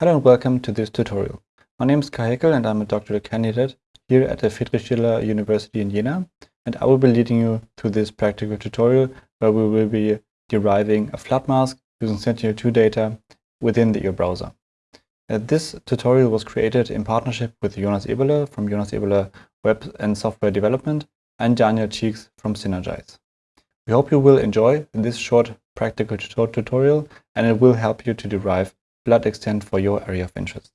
Hello and welcome to this tutorial. My name is Kai Heckel and I'm a doctoral candidate here at the Friedrich Schiller University in Jena and I will be leading you through this practical tutorial where we will be deriving a flood mask using Sentinel-2 data within the EO browser. Uh, this tutorial was created in partnership with Jonas Eberle from Jonas Eberle Web and Software Development and Daniel Cheeks from Sinergise. We hope you will enjoy this short practical tutorial and it will help you to derive flood extent for your area of interest.